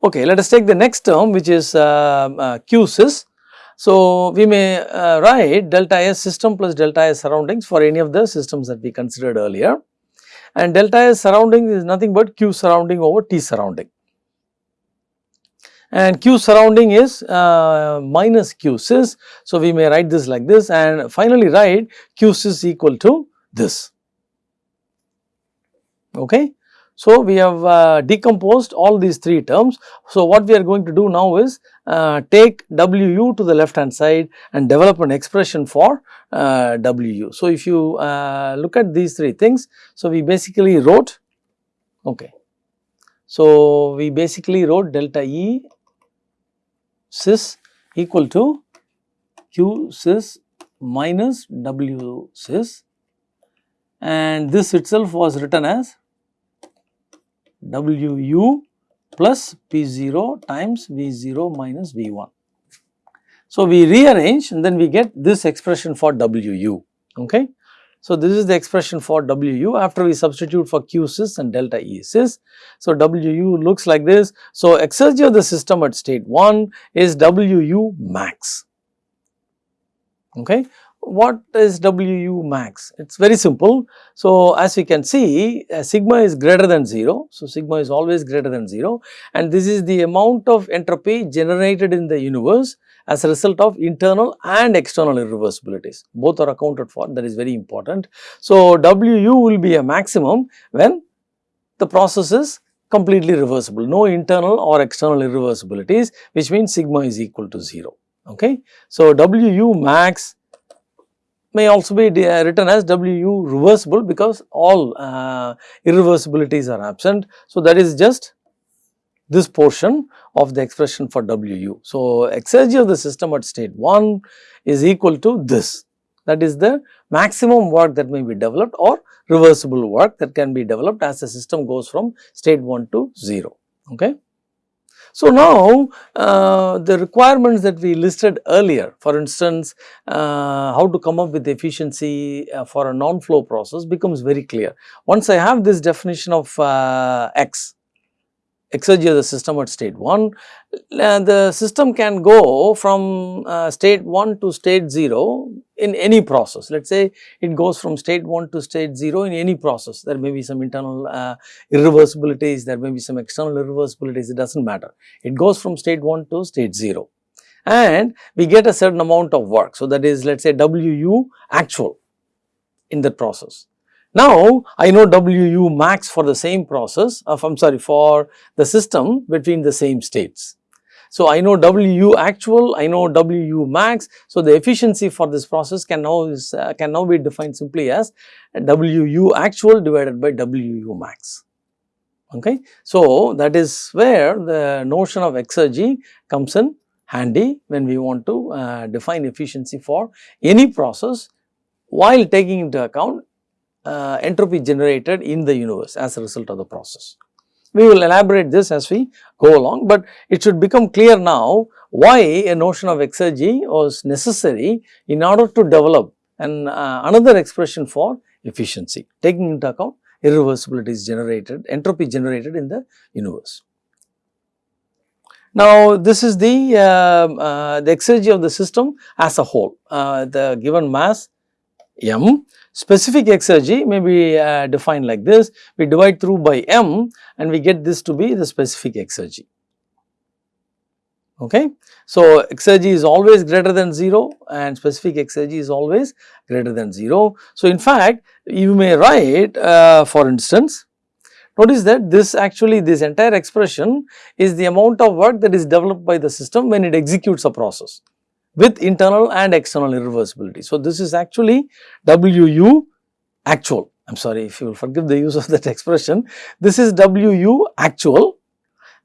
Okay, let us take the next term which is uh, uh, Q. So, we may uh, write delta S system plus delta S surroundings for any of the systems that we considered earlier and delta S surrounding is nothing but Q surrounding over T surrounding and Q surrounding is uh, minus Q. So, we may write this like this and finally write Q equal to this. Okay. So, we have uh, decomposed all these three terms. So, what we are going to do now is uh, take WU to the left hand side and develop an expression for uh, WU. So, if you uh, look at these three things, so we basically wrote, okay. So, we basically wrote delta E sys equal to Q sys minus W sys and this itself was written as Wu plus P0 times V0 minus V1. So, we rearrange and then we get this expression for Wu, okay. So, this is the expression for Wu after we substitute for Q sys and delta E sys. So, Wu looks like this. So, exergy of the system at state 1 is Wu max, okay what is WU max? It is very simple. So, as we can see uh, sigma is greater than 0. So, sigma is always greater than 0 and this is the amount of entropy generated in the universe as a result of internal and external irreversibilities. Both are accounted for that is very important. So, WU will be a maximum when the process is completely reversible, no internal or external irreversibilities which means sigma is equal to 0. Okay. So, WU max may also be uh, written as WU reversible because all uh, irreversibilities are absent. So, that is just this portion of the expression for WU. So, exergy of the system at state 1 is equal to this that is the maximum work that may be developed or reversible work that can be developed as the system goes from state 1 to 0. Okay. So, now uh, the requirements that we listed earlier for instance uh, how to come up with efficiency uh, for a non-flow process becomes very clear. Once I have this definition of uh, x exergy of the system at state 1, uh, the system can go from uh, state 1 to state 0 in any process. Let us say it goes from state 1 to state 0 in any process. There may be some internal uh, irreversibilities, there may be some external irreversibilities, it does not matter. It goes from state 1 to state 0 and we get a certain amount of work. So, that is let us say WU actual in that process. Now, I know WU max for the same process of I am sorry for the system between the same states. So, I know WU actual, I know WU max. So, the efficiency for this process can now is uh, can now be defined simply as WU actual divided by WU max. Okay. So, that is where the notion of exergy comes in handy when we want to uh, define efficiency for any process while taking into account uh, entropy generated in the universe as a result of the process. We will elaborate this as we go along, but it should become clear now why a notion of exergy was necessary in order to develop an uh, another expression for efficiency taking into account irreversibilities generated, entropy generated in the universe. Now, this is the, uh, uh, the exergy of the system as a whole, uh, the given mass m Specific exergy may be uh, defined like this, we divide through by m and we get this to be the specific exergy. Okay. So, exergy is always greater than 0 and specific exergy is always greater than 0. So, in fact, you may write uh, for instance, notice that this actually this entire expression is the amount of work that is developed by the system when it executes a process with internal and external irreversibility. So, this is actually WU actual, I am sorry if you will forgive the use of that expression, this is WU actual,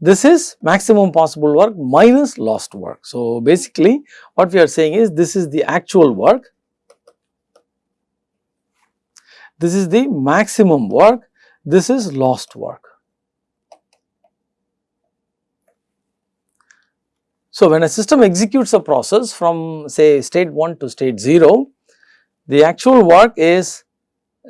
this is maximum possible work minus lost work. So, basically what we are saying is this is the actual work, this is the maximum work, this is lost work. So, when a system executes a process from say state 1 to state 0, the actual work is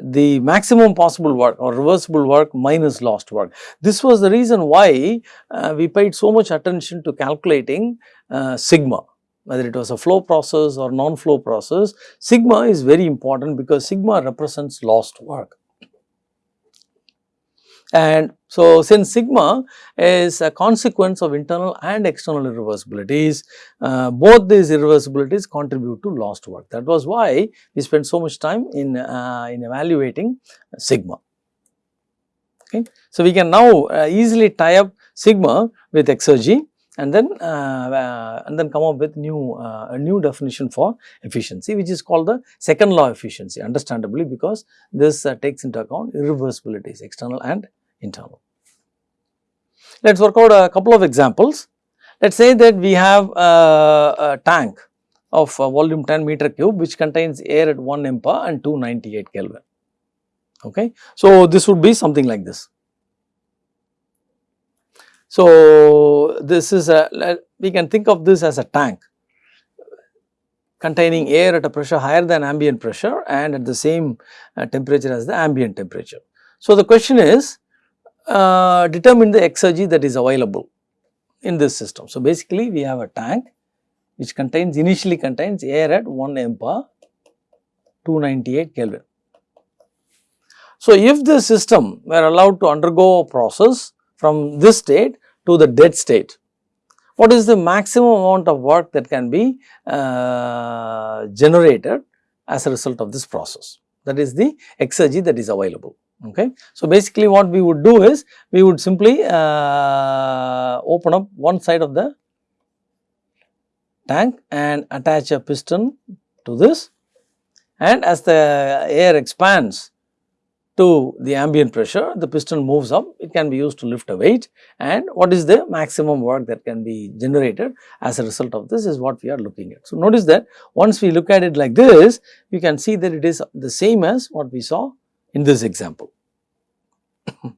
the maximum possible work or reversible work minus lost work. This was the reason why uh, we paid so much attention to calculating uh, sigma whether it was a flow process or non-flow process. Sigma is very important because sigma represents lost work. And so, since sigma is a consequence of internal and external irreversibilities, uh, both these irreversibilities contribute to lost work. That was why we spent so much time in, uh, in evaluating sigma. Okay. So, we can now uh, easily tie up sigma with exergy and then uh, uh, and then come up with new uh, a new definition for efficiency which is called the second law efficiency understandably because this takes into account irreversibilities external and internal. Let us work out a couple of examples. Let us say that we have a, a tank of volume 10 meter cube which contains air at 1 MPa and 298 Kelvin. Okay. So, this would be something like this. So, this is a we can think of this as a tank containing air at a pressure higher than ambient pressure and at the same uh, temperature as the ambient temperature. So, the question is uh, determine the exergy that is available in this system. So, basically we have a tank which contains initially contains air at 1 MPa 298 Kelvin. So, if the system were allowed to undergo a process from this state to the dead state, what is the maximum amount of work that can be uh, generated as a result of this process that is the exergy that is available okay. So, basically what we would do is we would simply uh, open up one side of the tank and attach a piston to this and as the air expands to the ambient pressure the piston moves up it can be used to lift a weight and what is the maximum work that can be generated as a result of this is what we are looking at. So, notice that once we look at it like this you can see that it is the same as what we saw in this example.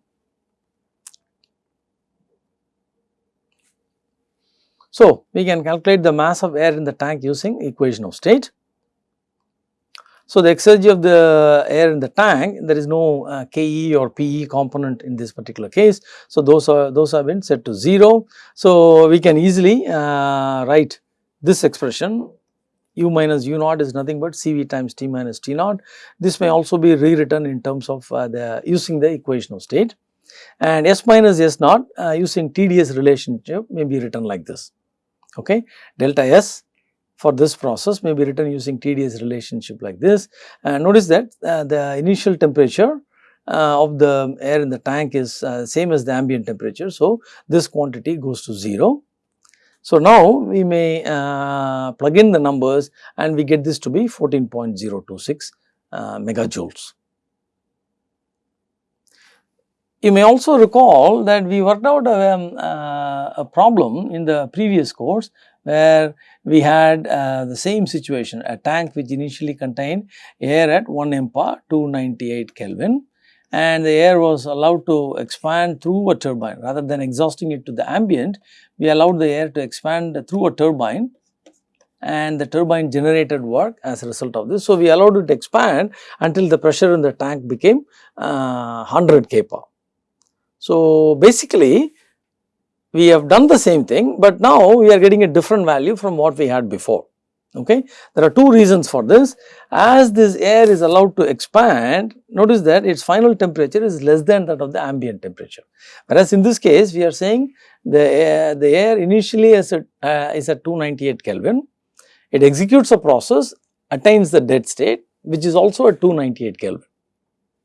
so, we can calculate the mass of air in the tank using equation of state. So, the exergy of the air in the tank there is no uh, Ke or Pe component in this particular case. So, those are those have been set to 0. So, we can easily uh, write this expression u minus u naught is nothing but Cv times T minus T naught. This may also be rewritten in terms of uh, the using the equation of state and S minus S naught uh, using TdS relationship may be written like this. Okay. Delta S for this process may be written using TdS relationship like this and notice that uh, the initial temperature uh, of the air in the tank is uh, same as the ambient temperature. So, this quantity goes to 0 so, now we may uh, plug in the numbers and we get this to be 14.026 uh, megajoules. You may also recall that we worked out a, um, uh, a problem in the previous course where we had uh, the same situation a tank which initially contained air at 1 MPa 298 Kelvin and the air was allowed to expand through a turbine rather than exhausting it to the ambient we allowed the air to expand through a turbine and the turbine generated work as a result of this. So, we allowed it to expand until the pressure in the tank became uh, 100 kPa. So, basically we have done the same thing, but now we are getting a different value from what we had before. Okay. There are two reasons for this. As this air is allowed to expand, notice that its final temperature is less than that of the ambient temperature. Whereas in this case, we are saying the air, the air initially is at, uh, is at 298 Kelvin. It executes a process, attains the dead state, which is also at 298 Kelvin.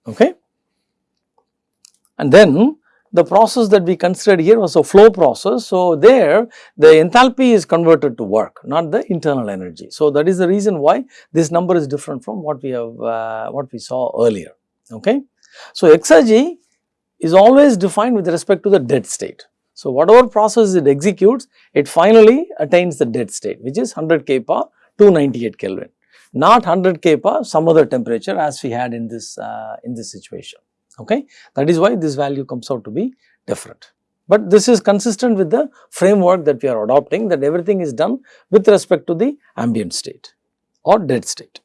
Okay. And then the process that we considered here was a flow process. So, there the enthalpy is converted to work not the internal energy. So, that is the reason why this number is different from what we have uh, what we saw earlier. Okay. So, exergy is always defined with respect to the dead state. So, whatever process it executes it finally attains the dead state which is 100 kPa 298 Kelvin not 100 kPa some other temperature as we had in this uh, in this situation okay. That is why this value comes out to be different. But this is consistent with the framework that we are adopting that everything is done with respect to the ambient state or dead state.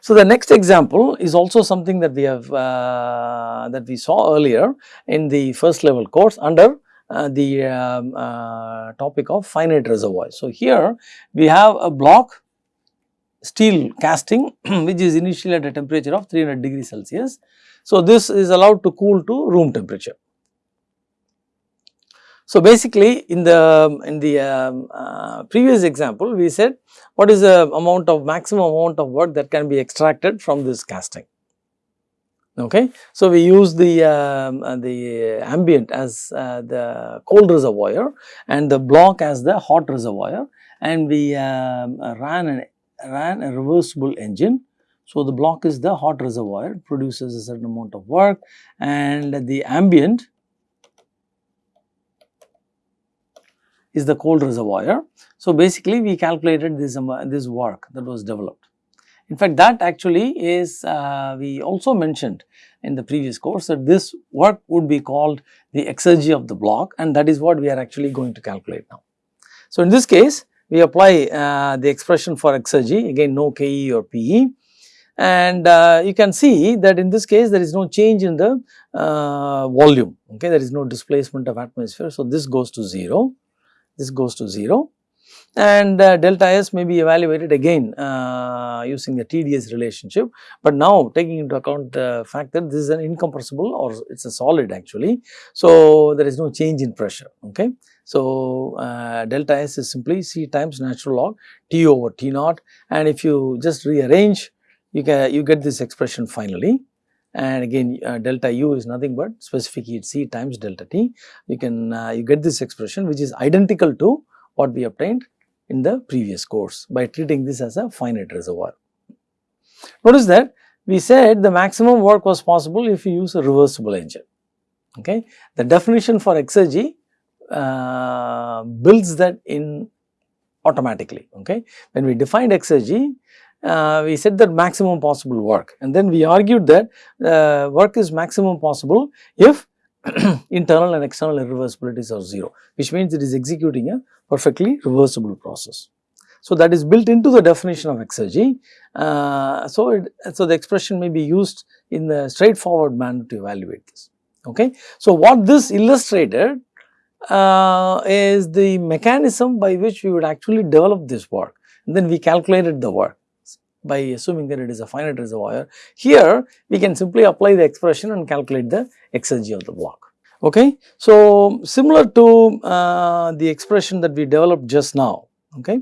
So, the next example is also something that we have uh, that we saw earlier in the first level course under uh, the um, uh, topic of finite reservoir. So, here we have a block steel casting which is initially at a temperature of 300 degrees Celsius. So, this is allowed to cool to room temperature. So, basically in the in the um, uh, previous example we said what is the amount of maximum amount of work that can be extracted from this casting. Okay. So, we use the um, uh, the ambient as uh, the cold reservoir and the block as the hot reservoir and we um, ran an ran a reversible engine. So, the block is the hot reservoir produces a certain amount of work and the ambient is the cold reservoir. So, basically we calculated this, um, this work that was developed. In fact, that actually is uh, we also mentioned in the previous course that this work would be called the exergy of the block and that is what we are actually going to calculate now. So, in this case we apply uh, the expression for exergy again no Ke or Pe and uh, you can see that in this case there is no change in the uh, volume okay? There is no displacement of atmosphere. So, this goes to 0 this goes to 0 and uh, delta S may be evaluated again uh, using the TDS relationship, but now taking into account the fact that this is an incompressible or it is a solid actually. So, there is no change in pressure ok. So, uh, delta S is simply C times natural log T over T naught and if you just rearrange you can you get this expression finally and again uh, delta u is nothing but specific heat C times delta T. You can uh, you get this expression which is identical to what we obtained in the previous course by treating this as a finite reservoir. Notice that we said the maximum work was possible if you use a reversible engine. Okay. The definition for exergy uh, builds that in automatically. Okay. When we defined exergy, uh, we said that maximum possible work and then we argued that uh, work is maximum possible if internal and external irreversibilities are 0 which means it is executing a perfectly reversible process. So, that is built into the definition of exergy. Uh, so, it, so the expression may be used in the straightforward manner to evaluate this. Okay. So, what this illustrated uh, is the mechanism by which we would actually develop this work and then we calculated the work by assuming that it is a finite reservoir. Here we can simply apply the expression and calculate the exergy of the block. Okay. So, similar to uh, the expression that we developed just now. Okay.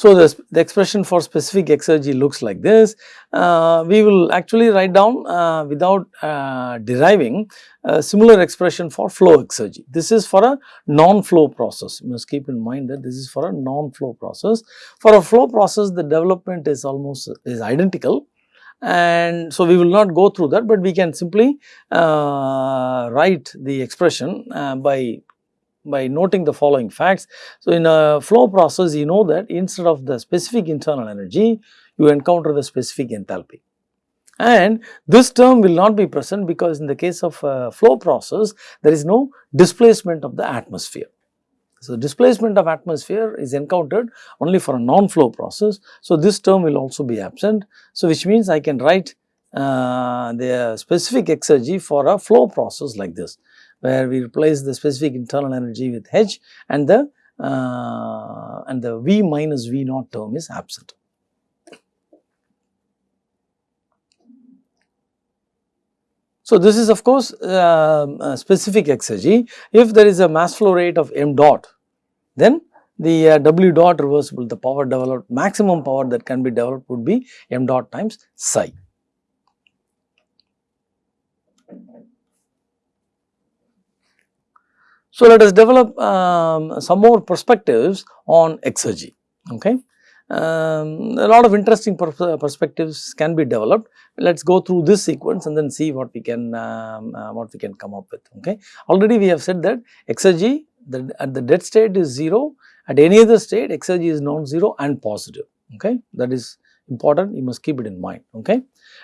So, the, the expression for specific exergy looks like this. Uh, we will actually write down uh, without uh, deriving a similar expression for flow exergy. This is for a non-flow process. You must keep in mind that this is for a non-flow process. For a flow process, the development is almost is identical and so we will not go through that, but we can simply uh, write the expression uh, by by noting the following facts. So, in a flow process you know that instead of the specific internal energy you encounter the specific enthalpy and this term will not be present because in the case of a flow process there is no displacement of the atmosphere. So, displacement of atmosphere is encountered only for a non-flow process. So, this term will also be absent. So, which means I can write uh, the specific exergy for a flow process like this where we replace the specific internal energy with H and the uh, and the V minus V naught term is absent. So, this is of course uh, specific exergy. If there is a mass flow rate of m dot, then the uh, W dot reversible, the power developed, maximum power that can be developed would be m dot times psi. So, let us develop um, some more perspectives on exergy. Okay. Um, a lot of interesting per perspectives can be developed. Let us go through this sequence and then see what we can um, uh, what we can come up with. Okay. Already we have said that exergy the, at the dead state is 0, at any other state exergy is non-zero and positive. Okay. That is important, you must keep it in mind. Okay.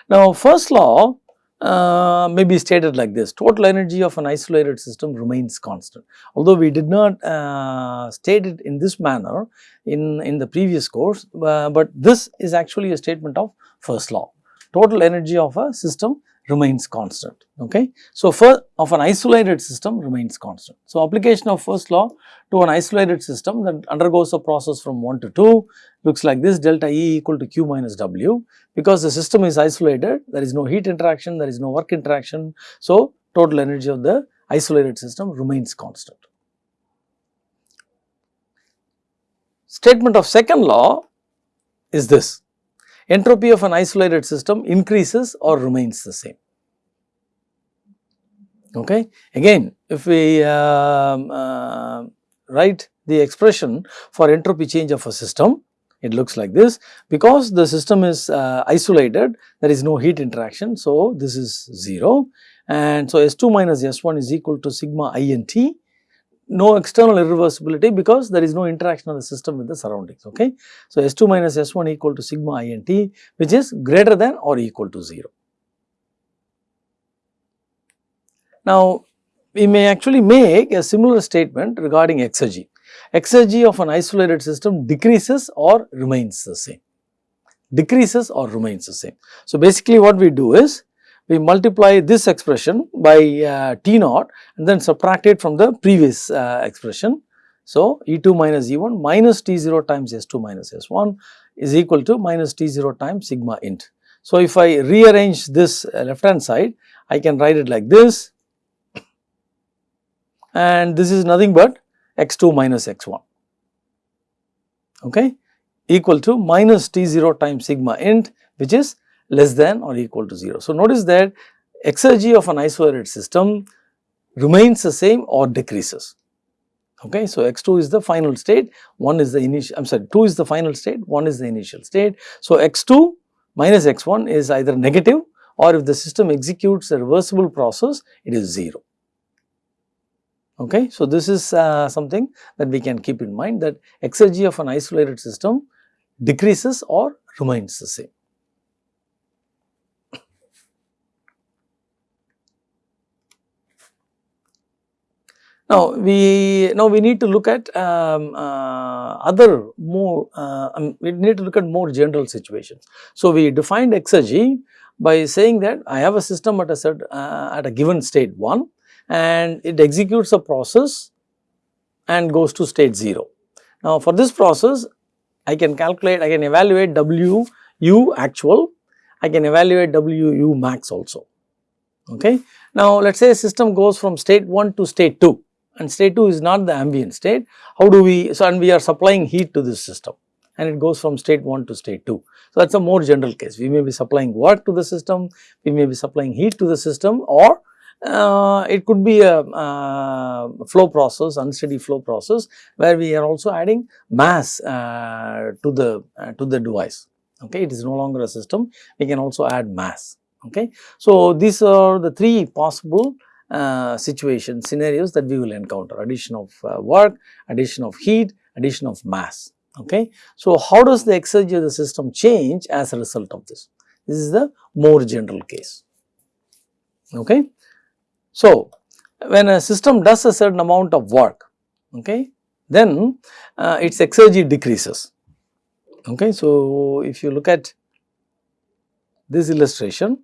Now, first law uh, may be stated like this total energy of an isolated system remains constant. Although we did not uh, state it in this manner in, in the previous course, uh, but this is actually a statement of first law. Total energy of a system remains constant. Okay. So, for of an isolated system remains constant. So, application of first law to an isolated system that undergoes a process from 1 to 2 looks like this delta E equal to Q minus W because the system is isolated there is no heat interaction there is no work interaction. So, total energy of the isolated system remains constant. Statement of second law is this entropy of an isolated system increases or remains the same. Okay. Again, if we uh, uh, write the expression for entropy change of a system, it looks like this because the system is uh, isolated there is no heat interaction. So, this is 0 and so S2 minus S1 is equal to sigma i and t no external irreversibility because there is no interaction of the system with the surroundings. Okay. So, S2 minus S1 equal to sigma i and t which is greater than or equal to 0. Now, we may actually make a similar statement regarding exergy. Exergy of an isolated system decreases or remains the same, decreases or remains the same. So, basically what we do is we multiply this expression by uh, T naught and then subtract it from the previous uh, expression. So, E2 minus E1 minus T0 times S2 minus S1 is equal to minus T0 times sigma int. So, if I rearrange this uh, left hand side, I can write it like this and this is nothing but x2 minus x1 okay equal to minus T0 times sigma int which is less than or equal to 0. So, notice that exergy of an isolated system remains the same or decreases. Okay. So, x2 is the final state, 1 is the initial, I am sorry 2 is the final state, 1 is the initial state. So, x2 minus x1 is either negative or if the system executes a reversible process, it is 0. Okay. So, this is uh, something that we can keep in mind that exergy of an isolated system decreases or remains the same. Now, we now we need to look at um, uh, other more uh, um, we need to look at more general situations. So, we defined exergy by saying that I have a system at a certain uh, at a given state 1 and it executes a process and goes to state 0. Now, for this process I can calculate I can evaluate W u actual I can evaluate W u max also. Okay. Now, let us say a system goes from state 1 to state 2 and state 2 is not the ambient state. How do we, so and we are supplying heat to this system and it goes from state 1 to state 2. So, that is a more general case. We may be supplying work to the system, we may be supplying heat to the system or uh, it could be a uh, flow process, unsteady flow process where we are also adding mass uh, to the uh, to the device. Okay, it is no longer a system. We can also add mass. Okay, so these are the three possible uh, situation scenarios that we will encounter addition of uh, work, addition of heat, addition of mass. Okay. So, how does the exergy of the system change as a result of this? This is the more general case. Okay. So, when a system does a certain amount of work, okay, then uh, its exergy decreases. Okay. So, if you look at this illustration,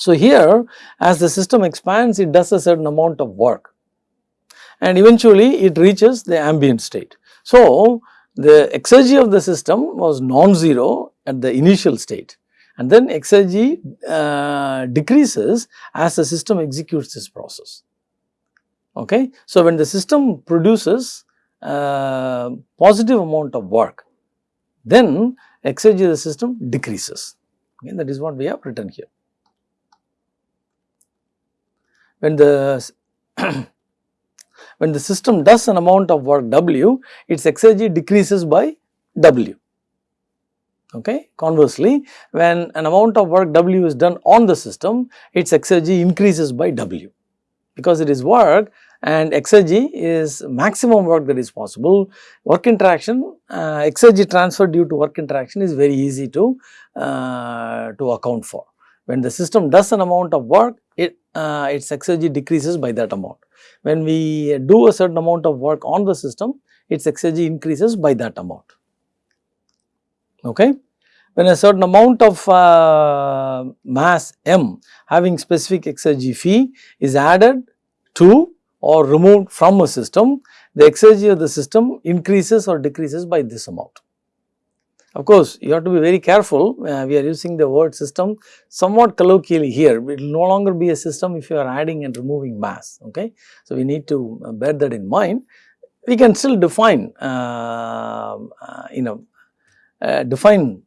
So, here as the system expands it does a certain amount of work and eventually it reaches the ambient state. So, the exergy of the system was non-zero at the initial state and then exergy uh, decreases as the system executes this process. Okay. So, when the system produces uh, positive amount of work, then exergy of the system decreases. Okay, that is what we have written here when the when the system does an amount of work W, its exergy decreases by W. Okay. Conversely, when an amount of work W is done on the system, its exergy increases by W. because it is work and exergy is maximum work that is possible. Work interaction, uh, exergy transfer due to work interaction is very easy to, uh, to account for. When the system does an amount of work, it, uh, its exergy decreases by that amount. When we do a certain amount of work on the system, its exergy increases by that amount. Okay. When a certain amount of uh, mass m having specific exergy phi is added to or removed from a system, the exergy of the system increases or decreases by this amount. Of course, you have to be very careful, uh, we are using the word system somewhat colloquially here, it will no longer be a system if you are adding and removing mass, okay. So, we need to uh, bear that in mind. We can still define, uh, uh you know, uh, define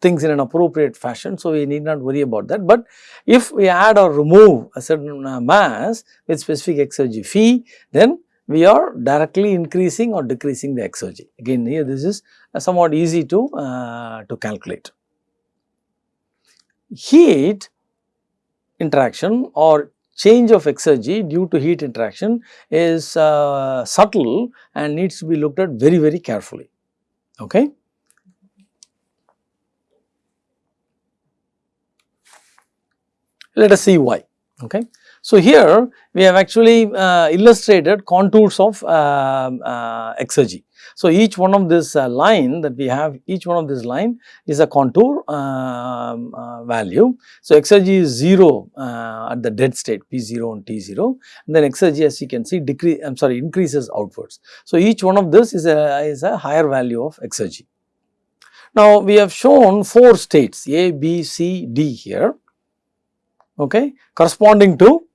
things in an appropriate fashion. So, we need not worry about that, but if we add or remove a certain uh, mass with specific exergy phi, then we are directly increasing or decreasing the exergy. Again here this is somewhat easy to, uh, to calculate. Heat interaction or change of exergy due to heat interaction is uh, subtle and needs to be looked at very very carefully. Okay. Let us see why. Okay. So, here we have actually uh, illustrated contours of uh, uh, exergy. So, each one of this uh, line that we have, each one of this line is a contour um, uh, value. So, exergy is 0 uh, at the dead state P0 and T0 and then exergy as you can see decrease, I am sorry increases outwards. So, each one of this is a, is a higher value of exergy. Now, we have shown 4 states A, B, C, D here okay, corresponding to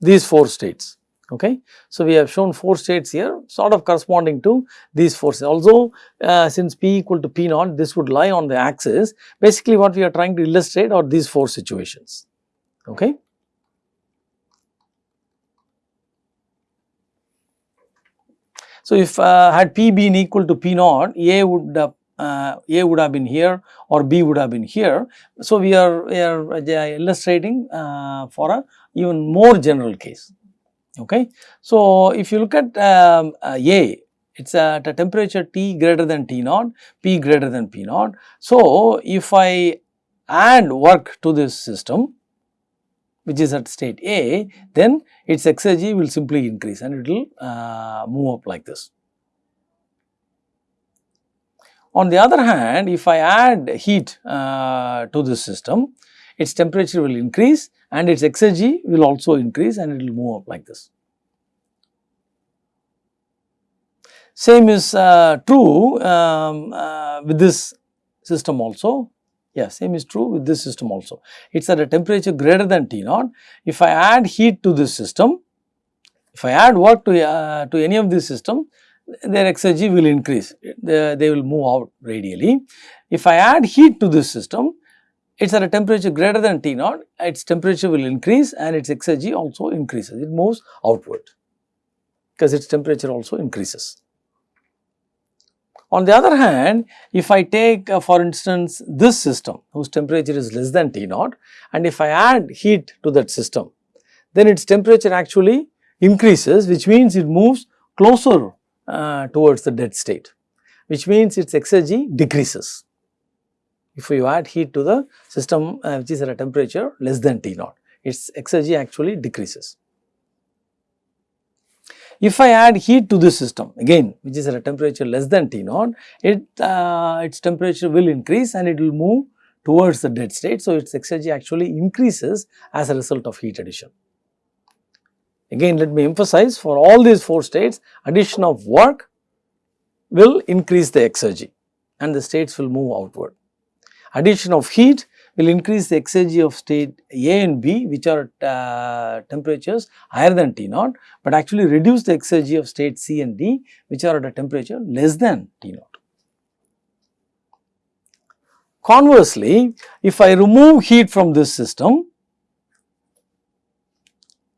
these 4 states. Okay. So, we have shown 4 states here sort of corresponding to these 4 states. Also, uh, since P equal to P naught, this would lie on the axis. Basically, what we are trying to illustrate are these 4 situations. Okay. So, if uh, had P been equal to P naught, A would uh, uh, A would have been here or B would have been here. So, we are, we are uh, illustrating uh, for a even more general case. Okay. So, if you look at um, uh, A, it is at a temperature T greater than T naught, P greater than P naught. So, if I add work to this system which is at state A, then its exergy will simply increase and it will uh, move up like this. On the other hand, if I add heat uh, to this system, its temperature will increase and its exergy will also increase and it will move up like this. Same is uh, true um, uh, with this system also. Yeah, same is true with this system also. It is at a temperature greater than T naught. If I add heat to this system, if I add work to, uh, to any of this system, their exergy will increase, they, they will move out radially. If I add heat to this system, it is at a temperature greater than T naught, its temperature will increase and its exergy also increases, it moves outward because its temperature also increases. On the other hand, if I take uh, for instance this system whose temperature is less than T naught and if I add heat to that system, then its temperature actually increases which means it moves closer uh, towards the dead state, which means its exergy decreases. If you add heat to the system uh, which is at a temperature less than T naught, its exergy actually decreases. If I add heat to this system again which is at a temperature less than T naught, it, uh, its temperature will increase and it will move towards the dead state. So, its exergy actually increases as a result of heat addition. Again let me emphasize for all these 4 states addition of work will increase the exergy and the states will move outward. Addition of heat will increase the exergy of state A and B which are at uh, temperatures higher than T naught, but actually reduce the exergy of state C and D which are at a temperature less than T naught. Conversely, if I remove heat from this system,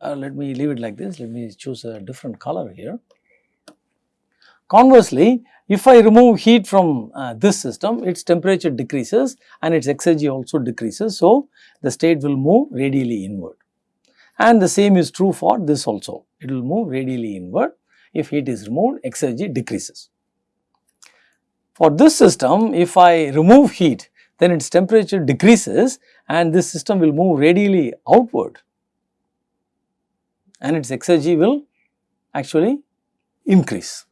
uh, let me leave it like this, let me choose a different color here. Conversely, if I remove heat from uh, this system, its temperature decreases and its exergy also decreases. So, the state will move radially inward and the same is true for this also. It will move radially inward. If heat is removed, exergy decreases. For this system, if I remove heat, then its temperature decreases and this system will move radially outward and its exergy will actually increase.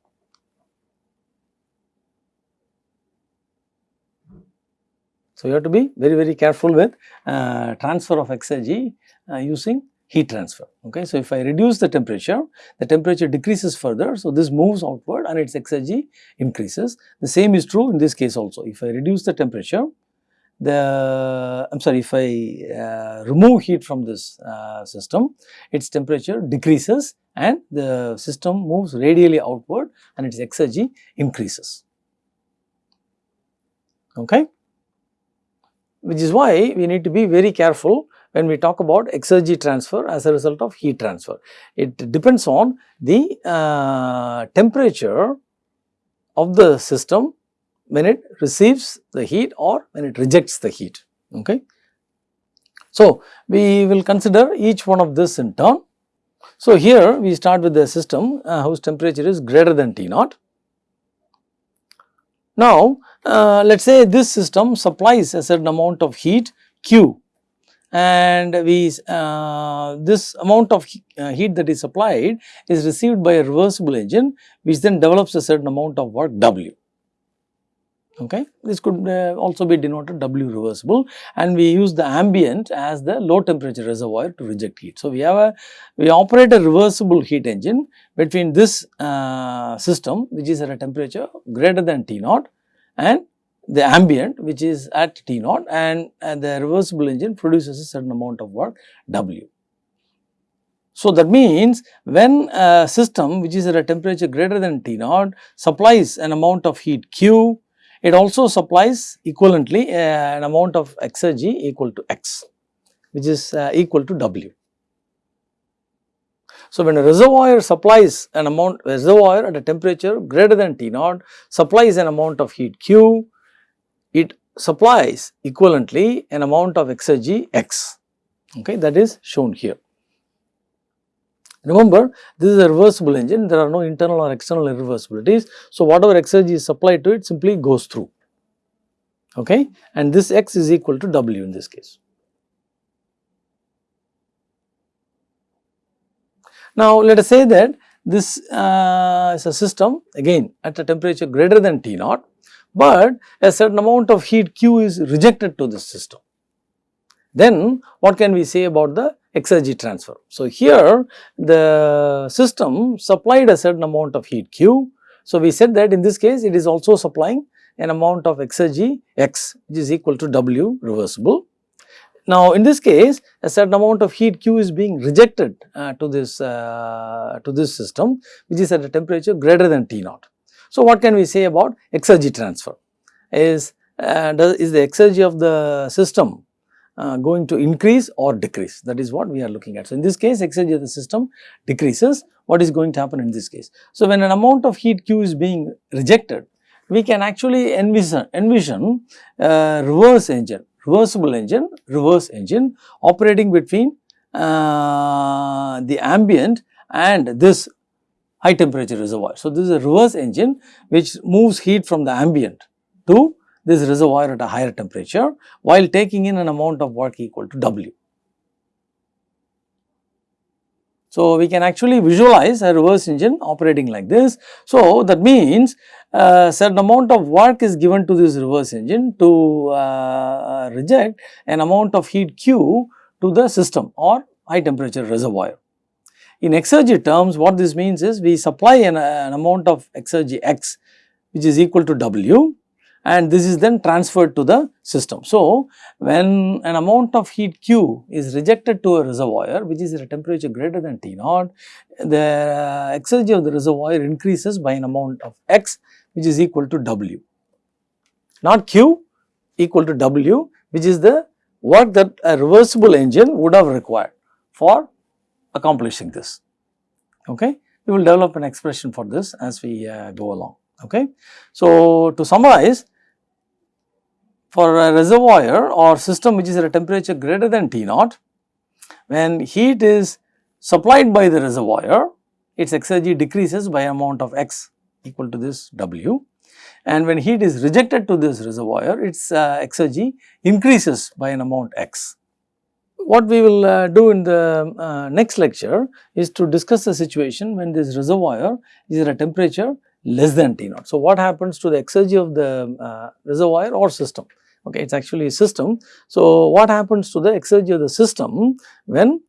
So, you have to be very very careful with uh, transfer of exergy uh, using heat transfer. Okay. So, if I reduce the temperature, the temperature decreases further. So, this moves outward and its exergy increases. The same is true in this case also. If I reduce the temperature, the I am sorry if I uh, remove heat from this uh, system, its temperature decreases and the system moves radially outward and its exergy increases. Okay which is why we need to be very careful when we talk about exergy transfer as a result of heat transfer. It depends on the uh, temperature of the system when it receives the heat or when it rejects the heat. Okay. So, we will consider each one of this in turn. So, here we start with the system uh, whose temperature is greater than T naught. Now, uh, let us say this system supplies a certain amount of heat Q and we uh, this amount of uh, heat that is supplied is received by a reversible engine which then develops a certain amount of work W. Okay. This could uh, also be denoted W reversible and we use the ambient as the low temperature reservoir to reject heat. So, we have a we operate a reversible heat engine between this uh, system which is at a temperature greater than T naught and the ambient which is at T naught and, and the reversible engine produces a certain amount of work W. So, that means when a system which is at a temperature greater than T naught supplies an amount of heat Q, it also supplies equivalently uh, an amount of exergy equal to X which is uh, equal to W. So, when a reservoir supplies an amount reservoir at a temperature greater than T naught supplies an amount of heat Q, it supplies equivalently an amount of exergy X okay, that is shown here. Remember this is a reversible engine there are no internal or external irreversibilities. So, whatever exergy is supplied to it simply goes through okay and this X is equal to W in this case. Now, let us say that this uh, is a system again at a temperature greater than T naught, but a certain amount of heat Q is rejected to this system. Then what can we say about the exergy transfer? So, here the system supplied a certain amount of heat Q. So, we said that in this case it is also supplying an amount of exergy X which is equal to W reversible now, in this case a certain amount of heat Q is being rejected uh, to this uh, to this system which is at a temperature greater than T naught. So, what can we say about exergy transfer is uh, does, is the exergy of the system uh, going to increase or decrease that is what we are looking at. So, in this case exergy of the system decreases what is going to happen in this case. So, when an amount of heat Q is being rejected we can actually envision, envision a reverse engine reversible engine, reverse engine operating between uh, the ambient and this high temperature reservoir. So, this is a reverse engine which moves heat from the ambient to this reservoir at a higher temperature while taking in an amount of work equal to W. So, we can actually visualize a reverse engine operating like this. So, that means a certain amount of work is given to this reverse engine to uh, reject an amount of heat Q to the system or high temperature reservoir. In exergy terms what this means is we supply an, an amount of exergy X which is equal to W and this is then transferred to the system. So, when an amount of heat Q is rejected to a reservoir which is at a temperature greater than T naught, the exergy of the reservoir increases by an amount of X which is equal to W, not Q equal to W which is the work that a reversible engine would have required for accomplishing this. Okay we will develop an expression for this as we uh, go along. Okay. So, to summarize for a reservoir or system which is at a temperature greater than T naught, when heat is supplied by the reservoir, its exergy decreases by amount of x equal to this W and when heat is rejected to this reservoir, its uh, exergy increases by an amount x. What we will uh, do in the uh, next lecture is to discuss the situation when this reservoir is at a temperature less than T naught. So, what happens to the exergy of the uh, reservoir or system? Okay, it is actually a system. So, what happens to the exergy of the system when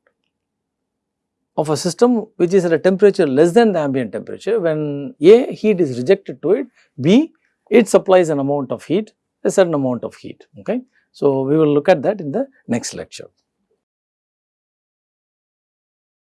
of a system which is at a temperature less than the ambient temperature when A heat is rejected to it, B it supplies an amount of heat, a certain amount of heat. Okay. So, we will look at that in the next lecture.